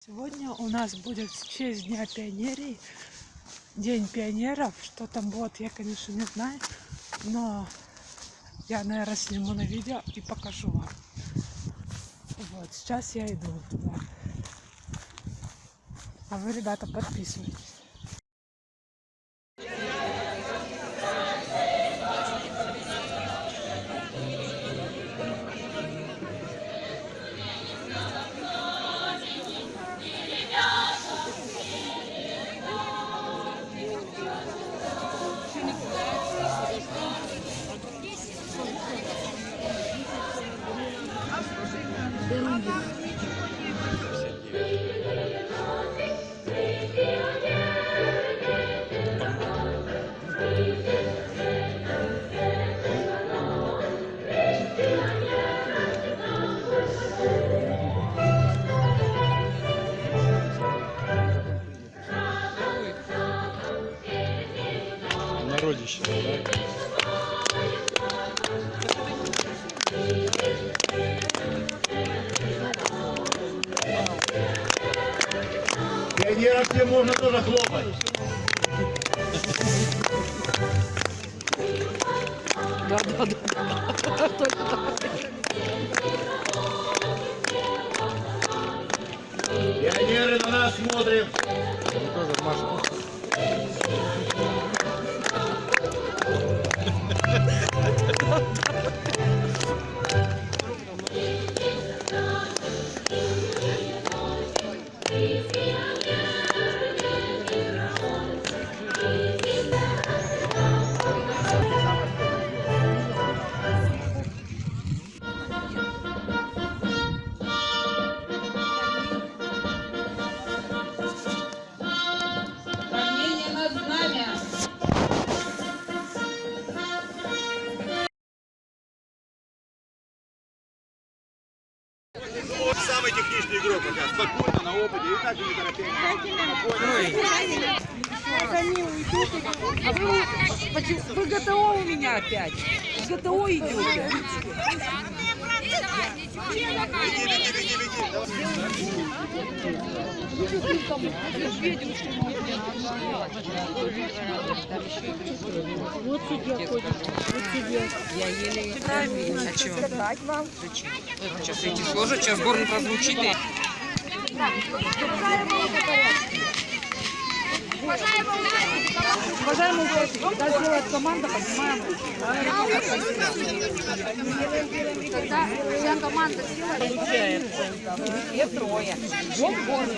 Сегодня у нас будет в честь Дня пионерии, День пионеров. Что там будет, я, конечно, не знаю. Но я, наверное, сниму на видео и покажу вам. Вот, сейчас я иду туда. А вы, ребята, подписывайтесь. Народище, да? Пионерам всем можно тоже хлопать. Да, да, да. Только так. Пионеры на нас смотрят. Тоже Маша. Самый техничный игрок пока. Спокойно, на опыте. И так не торопясь. Они уйдут. А вы, почему- вы ГТО у меня опять. ГТО идете. Беги, беги, беги, беги. Вот сидят, ходят. Вот сидят. Я еле А чего? Зачем? Сейчас эти сложат, сейчас горн прозвучит и... Уважаемые участники, когда сделает команда, поднимаем. Когда вся команда села, Получается. Все трое. Жжем горн.